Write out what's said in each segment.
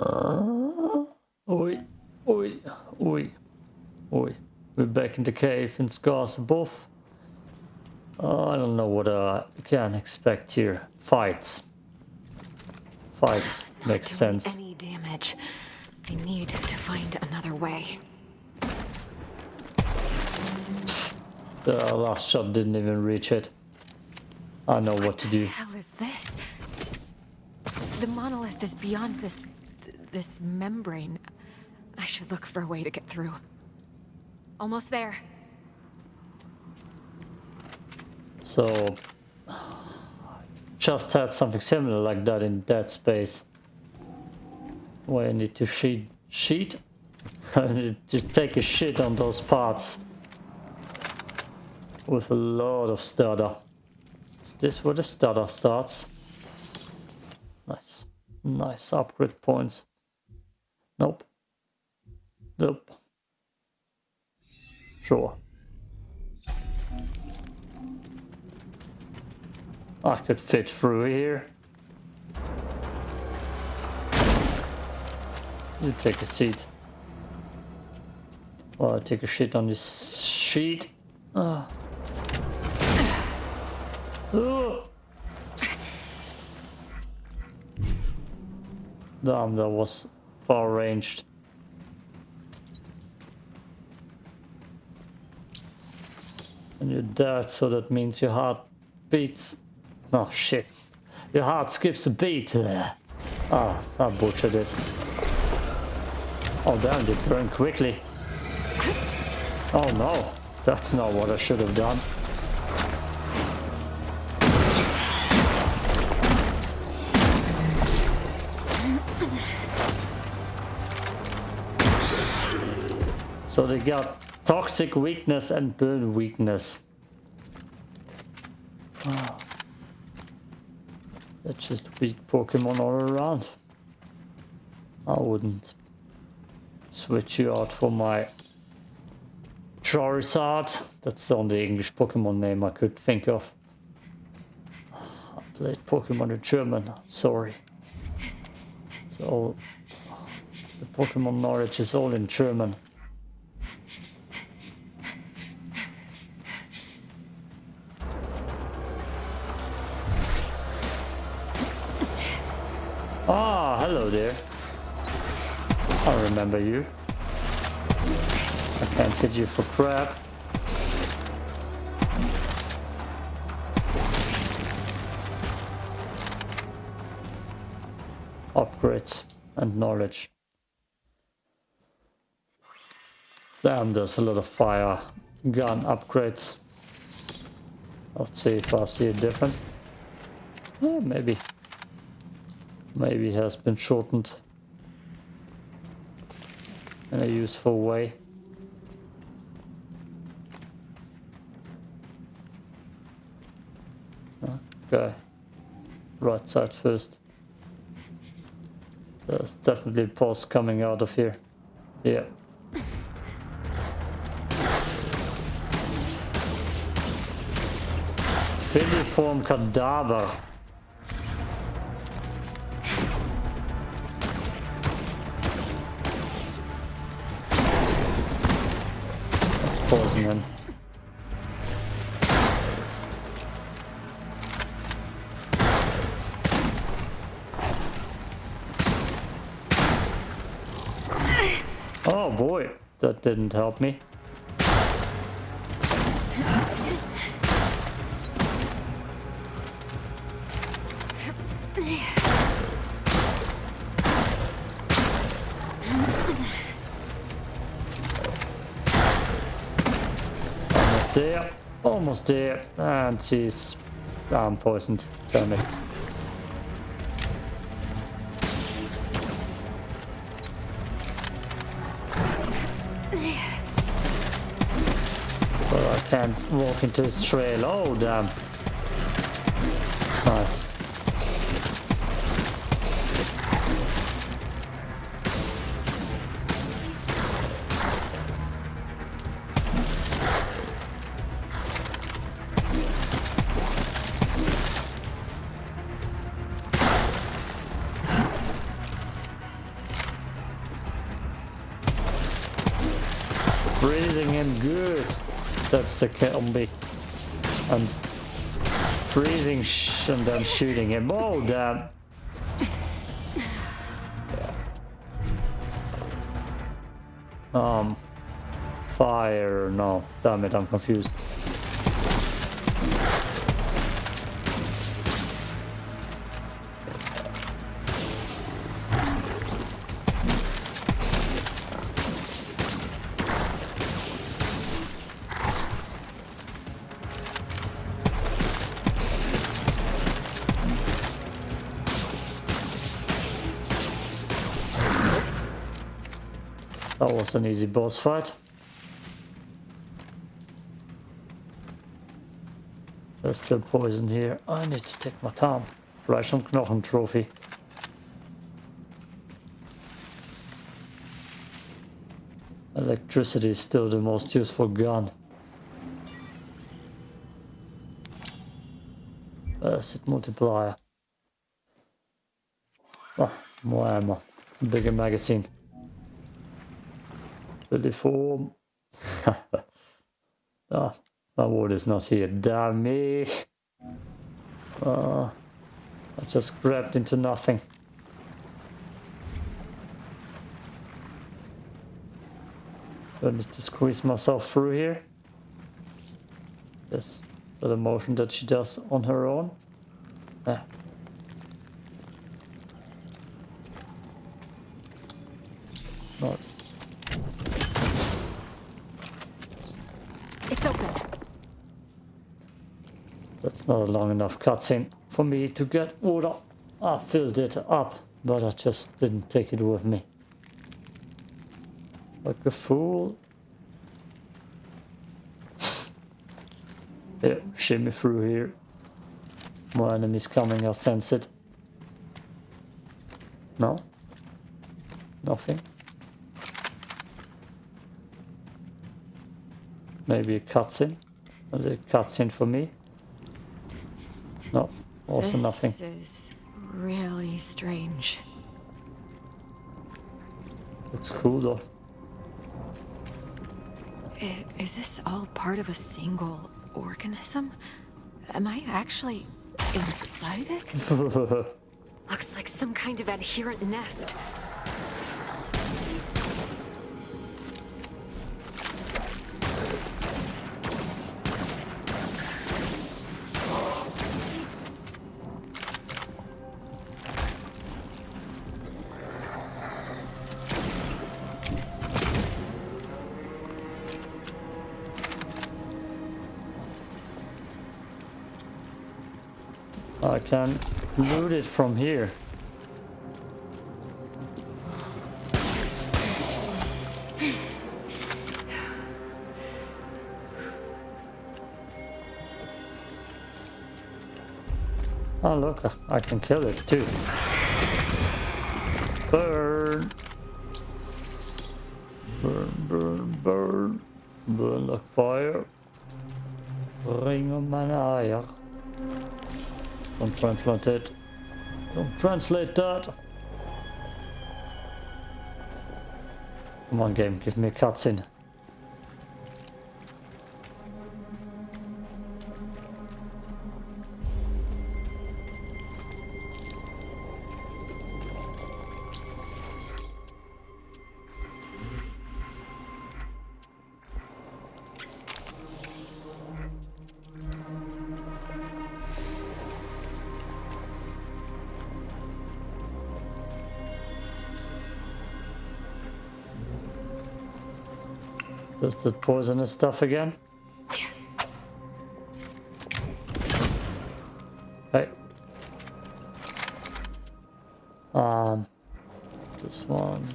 Uh, oi, oi, oi, oi. We're back in the cave in Scars Above. Uh, I don't know what I can expect here. Fights. Fights make sense. Any damage. I need to find another way. The last shot didn't even reach it. I know what to do. What the hell is this? The monolith is beyond this... this membrane. I should look for a way to get through. Almost there. So, just had something similar like that in Dead Space. Where I need to sheet, sheet? I need to take a shit on those parts. With a lot of stutter. Is this where the stutter starts? Nice. Nice upgrade points. Nope. Nope. Sure. I could fit through here. You take a seat. Well, I take a shit on this sheet. Ah. Oh. Damn, that was far ranged. And you're dead, so that means your heart beats. Oh shit. Your heart skips a beat. Ah, oh, I butchered it. Oh damn, they burn quickly. Oh no, that's not what I should have done. So they got toxic weakness and burn weakness. Ah. Oh. That's just weak Pokemon all around. I wouldn't switch you out for my Charizard. That's the only English Pokemon name I could think of. I played Pokemon in German, sorry. So the Pokemon knowledge is all in German. Remember you. I can't hit you for crap. Upgrades and knowledge. Damn, there's a lot of fire gun upgrades. Let's see if I see a difference. Maybe. Maybe has been shortened in a useful way. Okay, right side first. There's definitely a pulse coming out of here. Yeah. Filiform cadaver. Poison him. Oh boy, that didn't help me. Almost there. Ah, and she's... I'm poisoned. Damn it. But I can't walk into this trail. Oh, damn. Freezing him good. That's the combi. I'm freezing and then shooting him. Oh, damn. Um, fire, no, damn it, I'm confused. That an easy boss fight. There's still poison here. I need to take my time. Fleisch und Knochen trophy. Electricity is still the most useful gun. Acid multiplier. Oh, more ammo. Bigger magazine. 34. ah, my ward is not here. Damn me. Uh, I just grabbed into nothing. Do I need to squeeze myself through here? Yes, the motion that she does on her own. Ah. Not It's open. That's not a long enough cutscene for me to get water. I filled it up, but I just didn't take it with me. Like a fool. yeah, shimmy through here. More enemies coming, I sense it. No? Nothing? Maybe a cutscene? A cutscene for me? No, also this nothing. This is really strange. Looks cool though. I- Is this all part of a single organism? Am I actually inside it? Looks like some kind of adherent nest. Can loot it from here. Oh look, I can kill it too. Burn! Burn, burn, burn. Burn like fire. Ring om mijn. Don't translate it. Don't translate that. Come on game, give me a cutscene. Just the poisonous stuff again. Hey. Um, this one.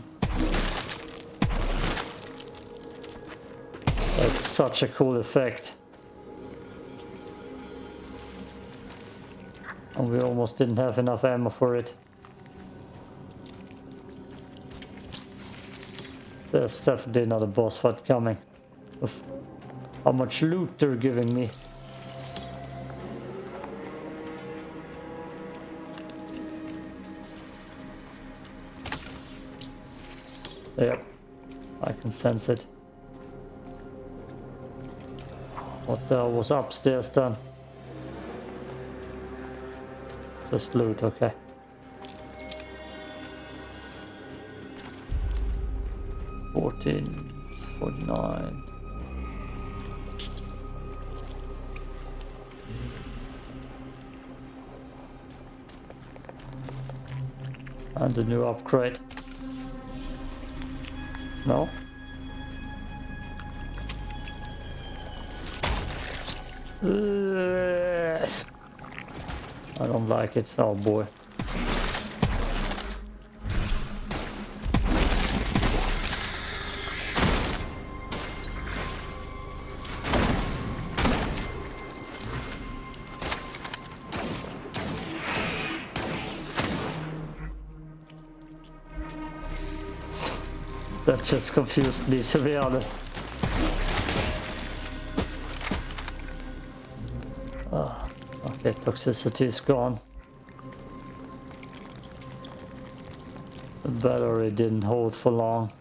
That's such a cool effect. And we almost didn't have enough ammo for it. There's definitely not a boss fight coming. How much loot they're giving me. Yep, I can sense it. What the hell was upstairs then? Just loot, okay. Fourteen, forty-nine. And a new upgrade. No? I don't like it. Oh boy. Just confused me, to be honest. Ah, okay, toxicity is gone. The battery didn't hold for long.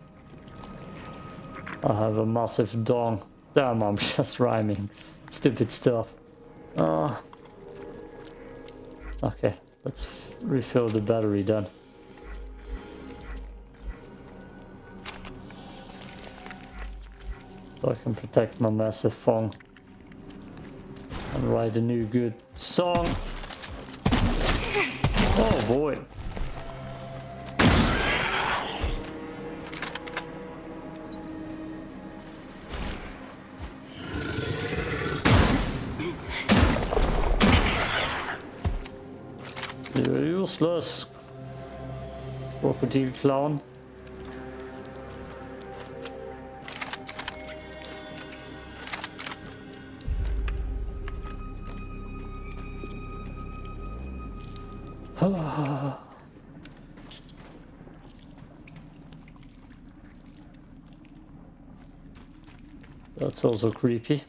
I have a massive dong. Damn, I'm just rhyming. Stupid stuff. Uh, okay, let's refill the battery then. So I can protect my massive phone. And write a new good song. Oh boy. You're useless. Crocodile clown. That's also creepy.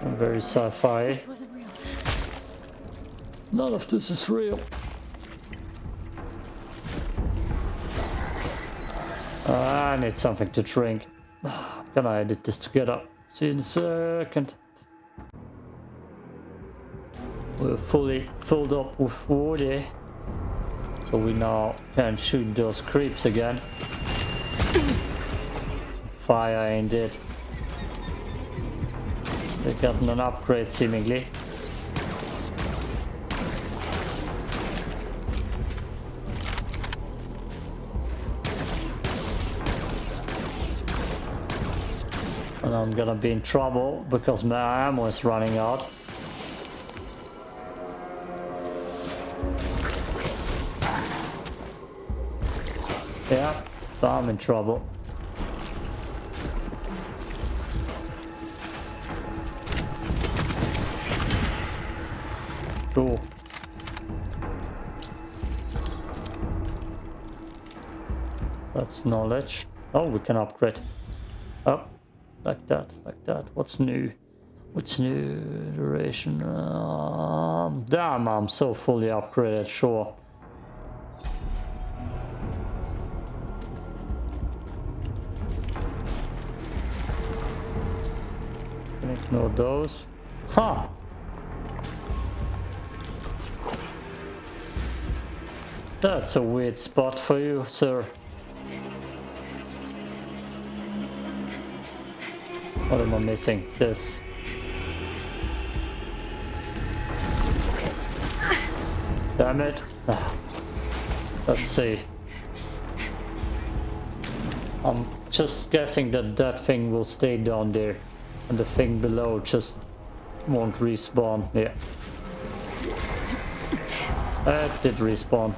And very sci-fi. This wasn't real. None of this is real. Ah, I need something to drink. Can I edit this together? See you in a second. We're fully filled up with water. So we now can shoot those creeps again. Fire ain't it. They gotten an upgrade seemingly. And I'm gonna be in trouble because my ammo is running out. I'm in trouble. Cool. That's knowledge. Oh, we can upgrade. Oh, like that, like that. What's new? What's new? Duration. Um, damn, I'm so fully upgraded, sure. Ignore those. Huh. That's a weird spot for you, sir. What am I missing? This. Damn it. Let's see. I'm just guessing that that thing will stay down there. And the thing below just won't respawn. Yeah. That did respawn.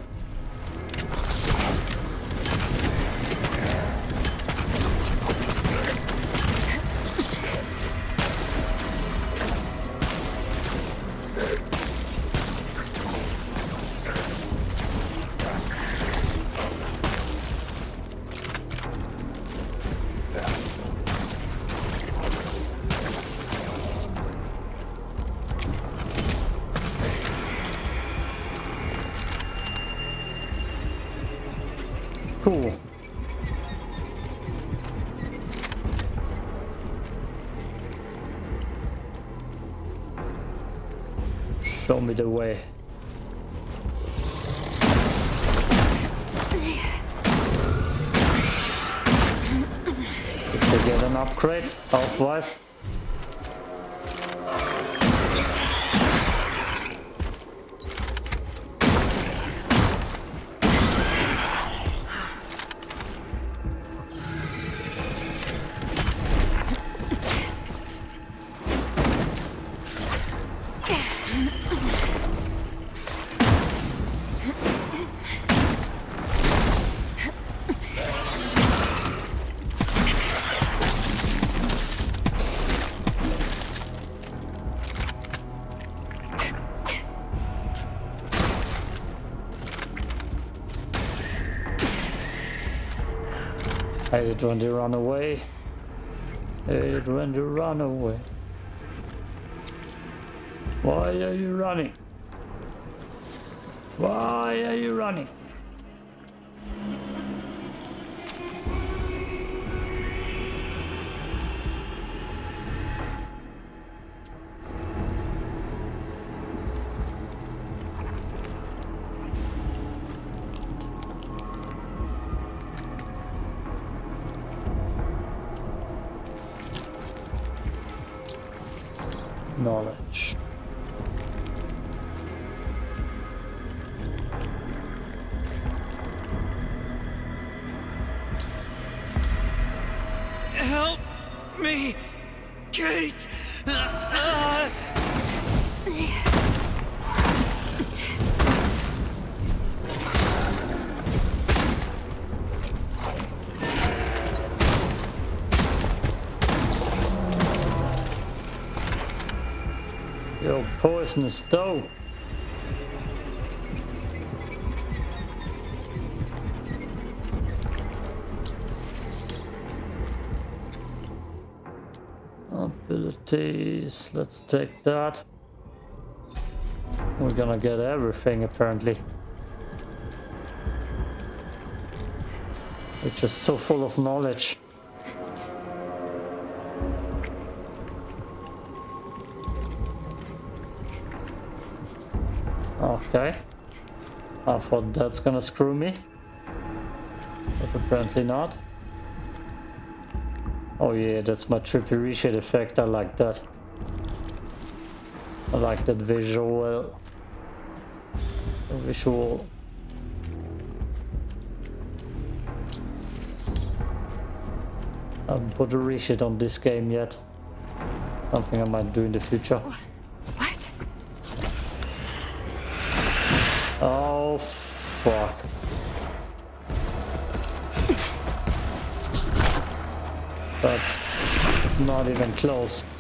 Show me the way. Did they get an upgrade health-wise? They run away. Hate when they run away. Why are you running? Why are you running? Knowledge. Poisonous dough. Abilities, let's take that. We're gonna get everything apparently. We're just so full of knowledge. Okay. I thought that's gonna screw me. But apparently not. Oh yeah, that's my trippy reshape effect. I like that. I like that visual. Visual. I haven't put a reshape on this game yet. Something I might do in the future. Fuck. That's not even close.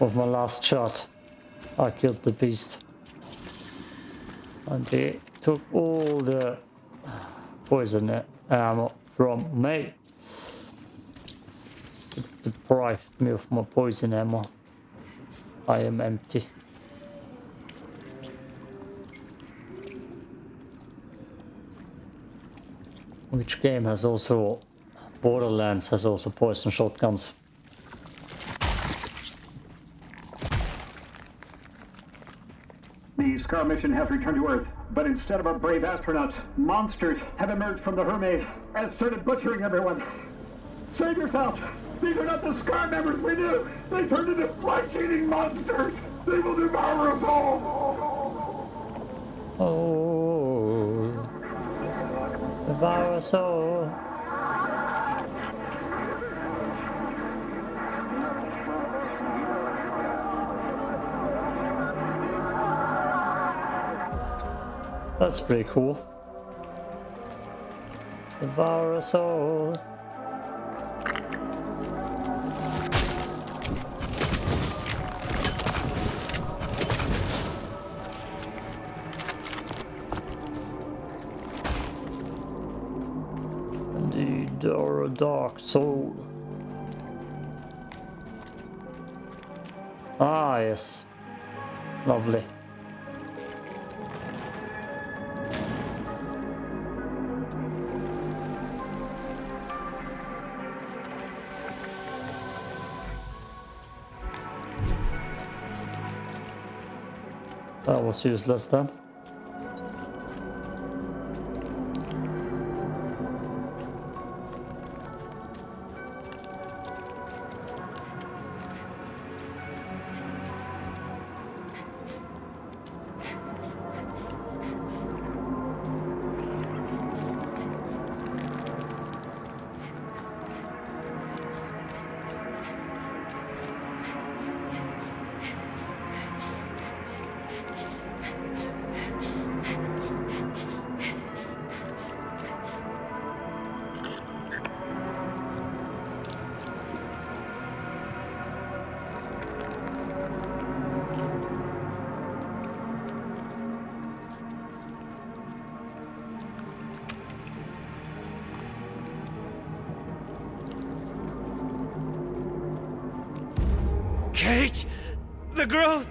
With my last shot, I killed the beast. And they took all the poison uh, ammo from me. It deprived me of my poison ammo. I am empty. Which game has also Borderlands has also poison shotguns. The Scar mission has returned to Earth, but instead of our brave astronauts, monsters have emerged from the Hermes and started butchering everyone. Save yourself! These are not the Scar members we knew! They turned into flesh-eating monsters! They will devour us all! Oh, devour us all. That's pretty cool. The Varasol. Indeed, or a dark soul. Ah, yes. Lovely. That Kate! The growth!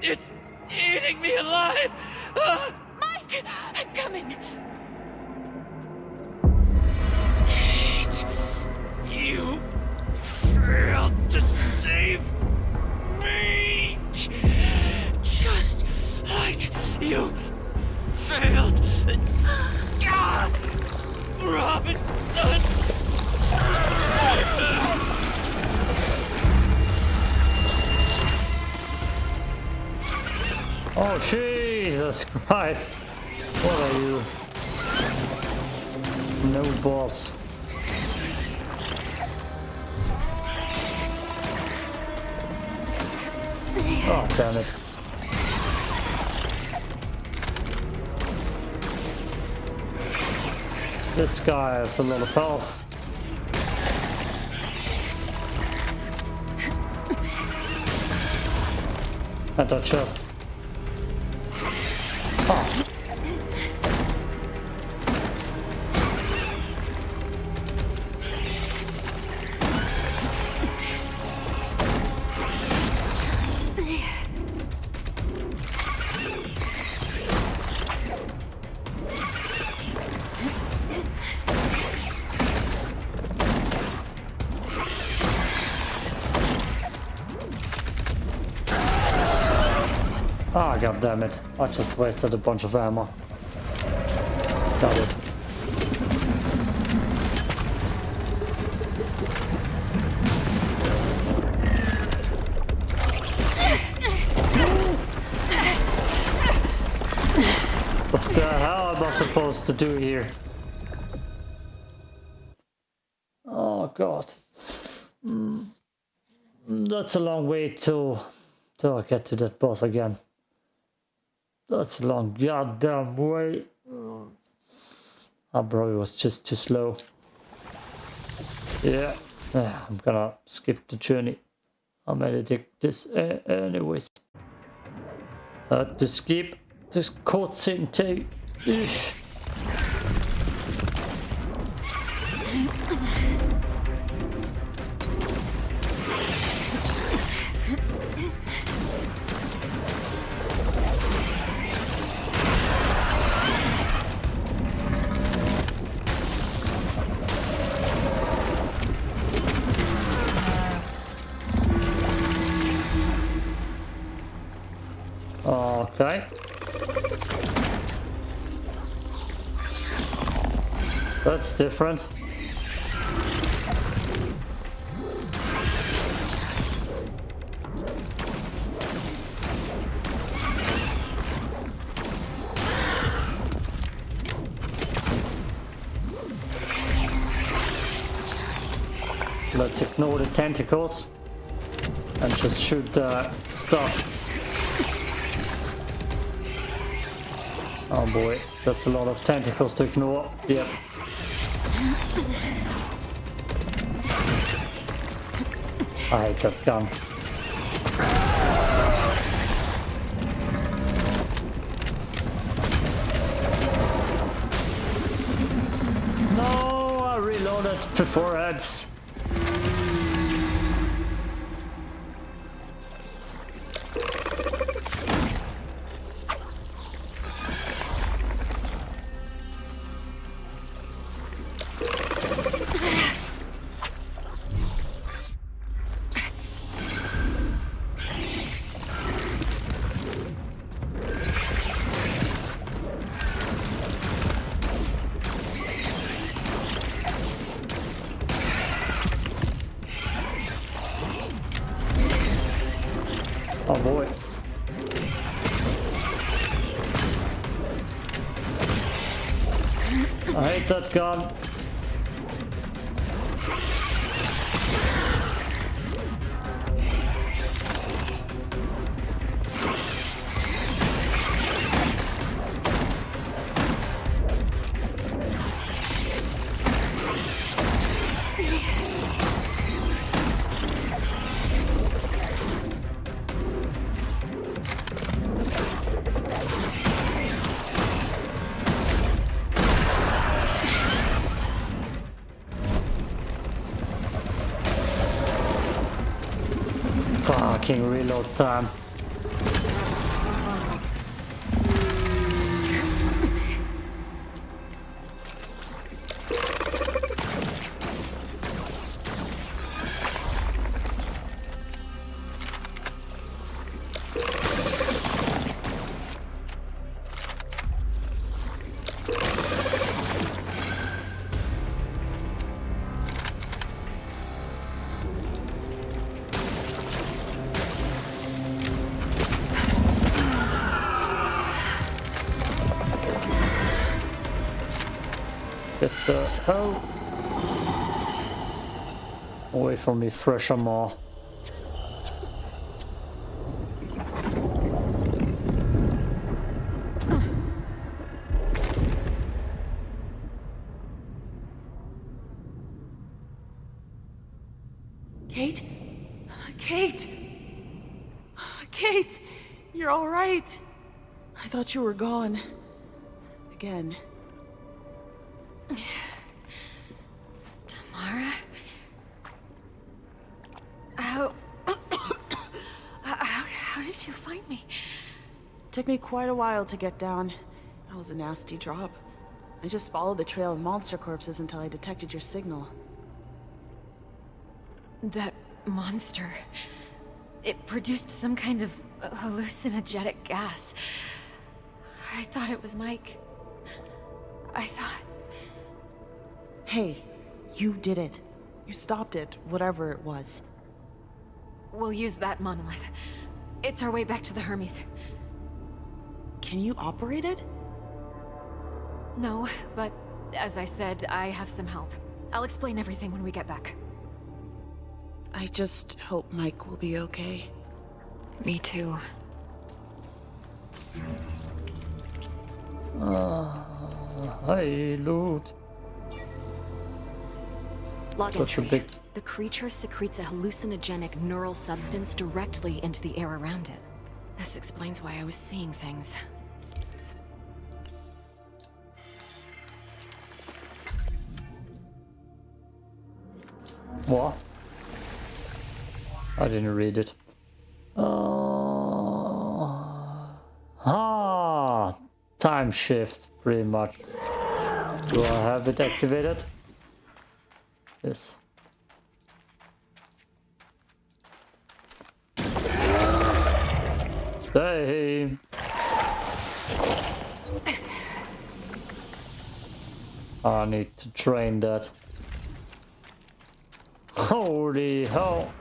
It's eating me alive! Ah! Mike! I'm coming! Kate! You failed to save me! Just like you Oh, Jesus Christ. What are you? No boss. Oh, damn it. This guy has a lot of health. And I just... god damn it. I just wasted a bunch of ammo. Got it. What the hell am I supposed to do here? Oh god. Mm. That's a long way to till I get to that boss again. That's a long goddamn way. I probably was just too slow. Yeah, I'm gonna skip the journey. I'm gonna take this anyways. Uh, to skip this cutscene too. Different. Let's ignore the tentacles and just shoot the stuff. Oh boy, that's a lot of tentacles to ignore. Yep. I hate that gun. No, I reloaded beforehand. Oh that gun. Fucking reload time. From me, fresh more. Kate? Kate! Kate! You're alright! I thought you were gone. Again. Tamara? How... how... How did you find me? Took me quite a while to get down. That was a nasty drop. I just followed the trail of monster corpses until I detected your signal. That monster... It produced some kind of hallucinogenic gas. I thought it was Mike. I thought... Hey, you did it. You stopped it, whatever it was. We'll use that monolith. It's our way back to the Hermes. Can you operate it? No, but as I said, I have some help. I'll explain everything when we get back. I just hope Mike will be okay. Me too. Ah, hi, loot. Log Such a entry. big- The creature secretes a hallucinogenic neural substance directly into the air around it. This explains why I was seeing things. What? I didn't read it. Uh, ah, time shift, pretty much. Do I have it activated? Yes. Hey. I need to train that. Holy hell.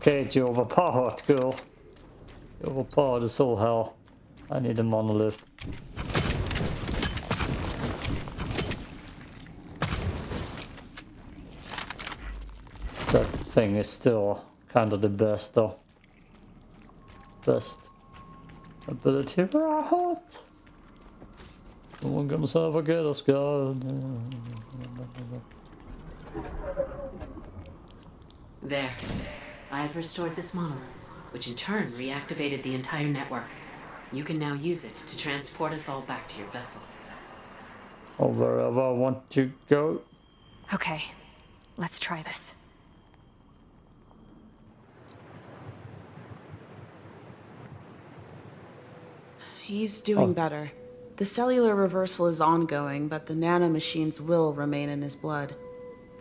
Kate, you're overpowered, girl. You're overpowered as all hell. I need a monolith. That thing is still kind of the best though. Best ability right. Someone gonna ever get us, God. There. I have restored this monolith, which in turn reactivated the entire network. You can now use it to transport us all back to your vessel. Or wherever I want to go. Okay, let's try this. He's doing oh. better. The cellular reversal is ongoing, but the nanomachines will remain in his blood.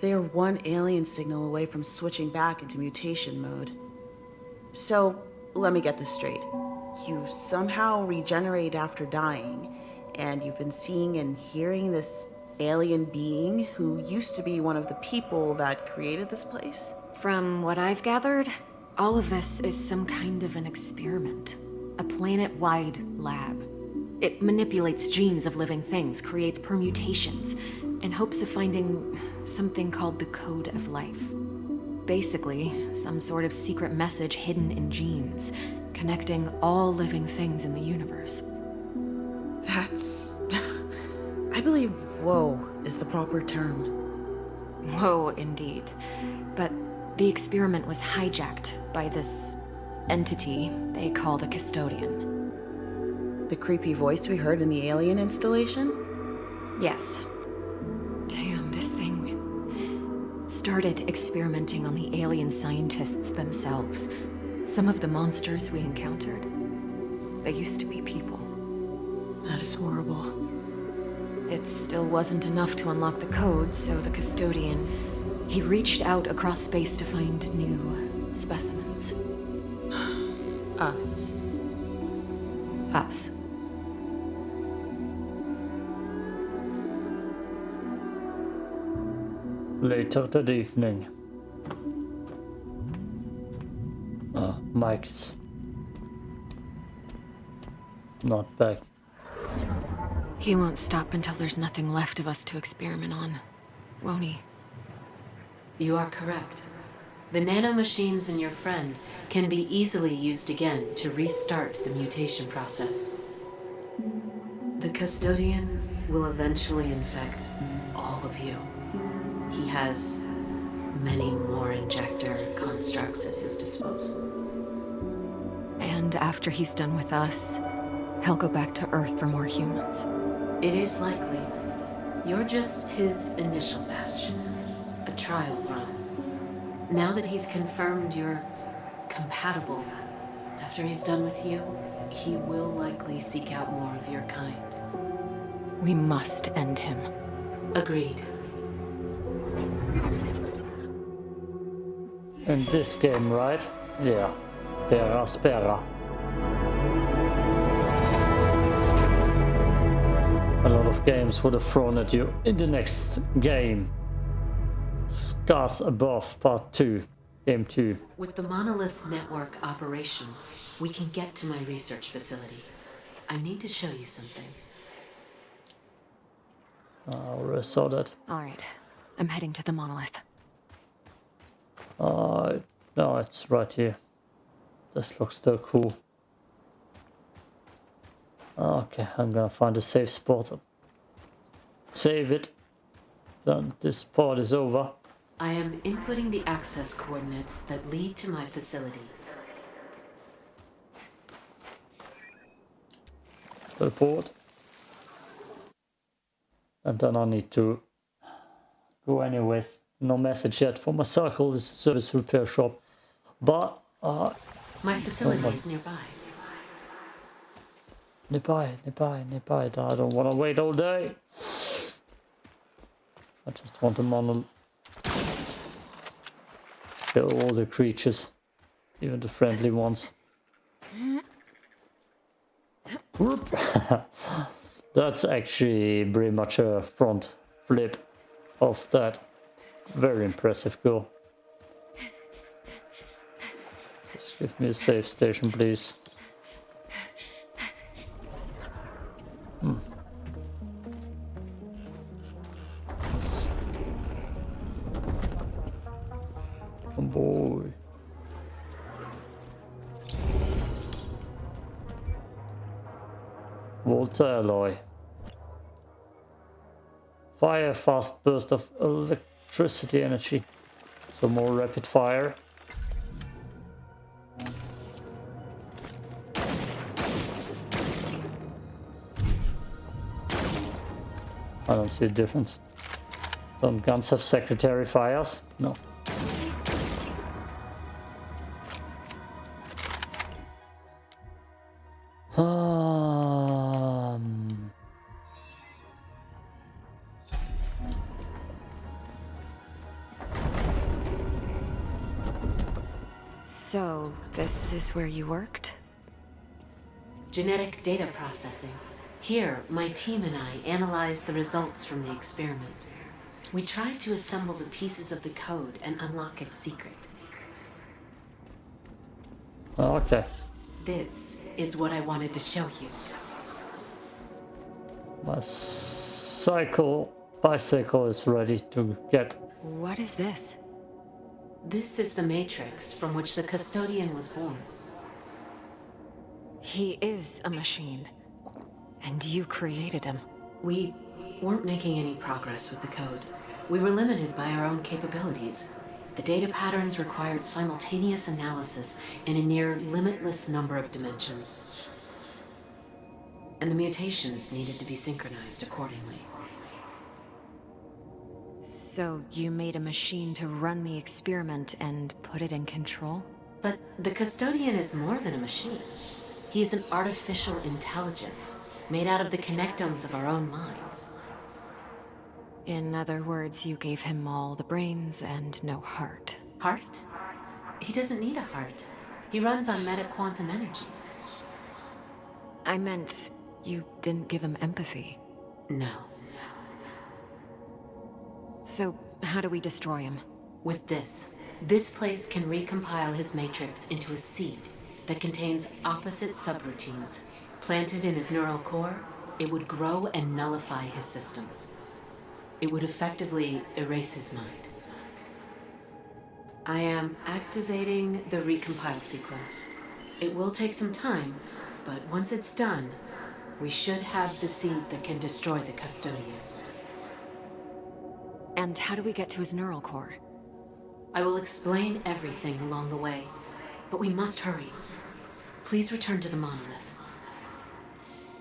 They are one alien signal away from switching back into mutation mode. So, let me get this straight. You somehow regenerate after dying, and you've been seeing and hearing this alien being who used to be one of the people that created this place? From what I've gathered, all of this is some kind of an experiment. A planet-wide lab. It manipulates genes of living things, creates permutations, in hopes of finding something called the Code of Life. Basically, some sort of secret message hidden in genes, connecting all living things in the universe. That's. I believe whoa is the proper term. Whoa, indeed. But the experiment was hijacked by this entity they call the Custodian. The creepy voice we heard in the alien installation? Yes. Damn, this thing started experimenting on the alien scientists themselves. Some of the monsters we encountered, they used to be people. That is horrible. It still wasn't enough to unlock the code, so the custodian, he reached out across space to find new specimens. Us. Us. Later that evening. Uh, Mike's not back. He won't stop until there's nothing left of us to experiment on, won't he? You are correct. The nanomachines in your friend can be easily used again to restart the mutation process. The custodian will eventually infect all of you. He has many more injector constructs at his disposal. And after he's done with us, he'll go back to Earth for more humans. It is likely. You're just his initial batch. A trial run. Now that he's confirmed you're compatible, after he's done with you, he will likely seek out more of your kind. We must end him. Agreed. In this game, right? Yeah. Pera spera. A lot of games would have thrown at you in the next game. Scars Above Part 2. Game 2. With the Monolith Network operation, we can get to my research facility. I need to show you something. I already saw that. All right, I'm heading to the monolith. Uh, no, it's right here. This looks so cool. Okay, I'm gonna find a safe spot. Save it. Then this part is over. I am inputting the access coordinates that lead to my facility. Report. And then I need to go anyways. No message yet for my circle, service repair shop. But, uh, My facility my- is nearby. nearby, nearby, nearby. I don't want to wait all day. I just want to mono kill all the creatures, even the friendly ones. That's actually pretty much a front flip of that. Very impressive goal. Just give me a safe station, please. Alloy. Fire fast burst of electricity energy. So more rapid fire. I don't see a difference. Don't guns have secretary fires? No. Um, this is where you worked? Genetic data processing. Here, my team and I analyzed the results from the experiment. We tried to assemble the pieces of the code and unlock its secret. Oh, okay. This is what I wanted to show you. My cycle bicycle is ready to get. What is this? This is the matrix from which the custodian was born. He is a machine. And you created him. We weren't making any progress with the code. We were limited by our own capabilities. The data patterns required simultaneous analysis in a near limitless number of dimensions. And the mutations needed to be synchronized accordingly. So you made a machine to run the experiment and put it in control? But the custodian is more than a machine. He is an artificial intelligence, made out of the connectomes of our own minds. In other words, you gave him all the brains and no heart. Heart? He doesn't need a heart. He runs on meta-quantum energy. I meant you didn't give him empathy. No. So, how do we destroy him? With this, this place can recompile his matrix into a seed that contains opposite subroutines. Planted in his neural core, it would grow and nullify his systems. It would effectively erase his mind. I am activating the recompile sequence. It will take some time, but once it's done, we should have the seed that can destroy the custodian. And how do we get to his neural core? I will explain everything along the way, but we must hurry. Please return to the monolith.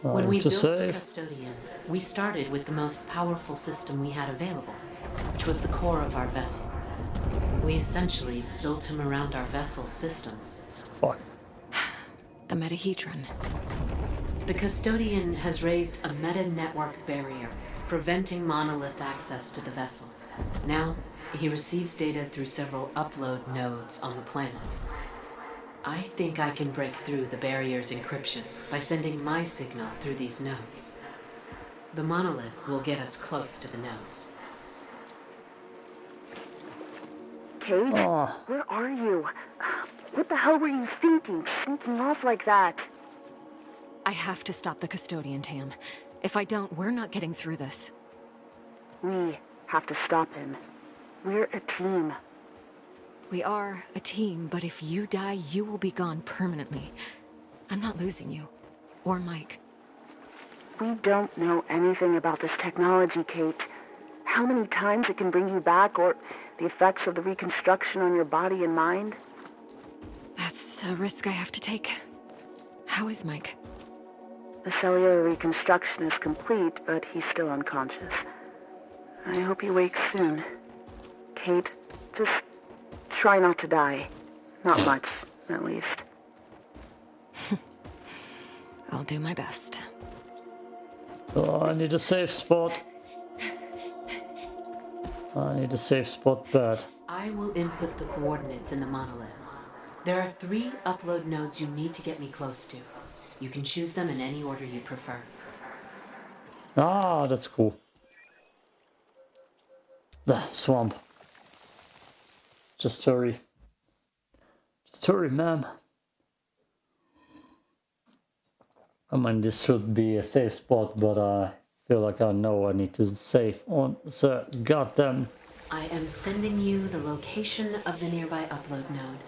When uh, we to built the custodian, we started with the most powerful system we had available, which was the core of our vessel. We essentially built him around our vessel's systems. Fuck. The metahedron. The custodian has raised a meta-network barrier, preventing monolith access to the vessel. Now, he receives data through several upload nodes on the planet. I think I can break through the barrier's encryption by sending my signal through these nodes. The monolith will get us close to the nodes. Kate, Oh, ah. where are you? What the hell were you thinking, sneaking off like that? I have to stop the custodian, Tam. If I don't, we're not getting through this. We have to stop him. We're a team. We are a team, but if you die, you will be gone permanently. I'm not losing you. Or Mike. We don't know anything about this technology, Kate. How many times it can bring you back, or the effects of the reconstruction on your body and mind? That's a risk I have to take. How is Mike? The cellular reconstruction is complete, but he's still unconscious. I hope he wakes soon. Kate, just try not to die. Not much, at least. I'll do my best. oh, I need a safe spot. I need a safe spot bad. I will input the coordinates in the monolith. There are three upload nodes you need to get me close to. You can choose them in any order you prefer. Ah, that's cool. The swamp. Just hurry. Just hurry, ma'am. I mean, this should be a safe spot, but I feel like I know I need to save on the goddamn. I am sending you the location of the nearby upload node.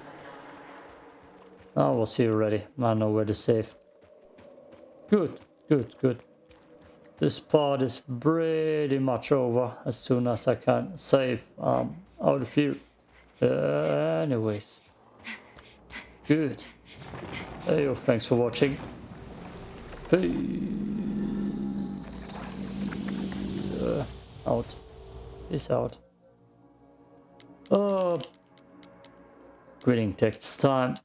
I will see you ready. I know where to save. Good, good, good. This part is pretty much over as soon as I can save um, out of here. Uh, anyways. Good. Hey, yo, thanks for watching. Peace. Uh, out. Peace out. Oh, greeting text time.